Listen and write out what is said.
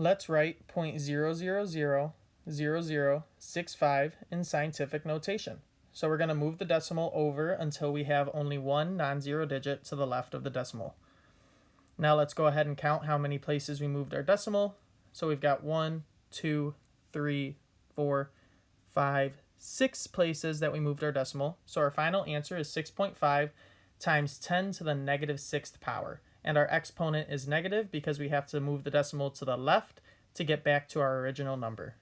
Let's write 0.0000065 in scientific notation. So we're going to move the decimal over until we have only one non-zero digit to the left of the decimal. Now let's go ahead and count how many places we moved our decimal. So we've got one, two, three, four, five, six places that we moved our decimal. So our final answer is 6.5 times 10 to the negative sixth power. And our exponent is negative because we have to move the decimal to the left to get back to our original number.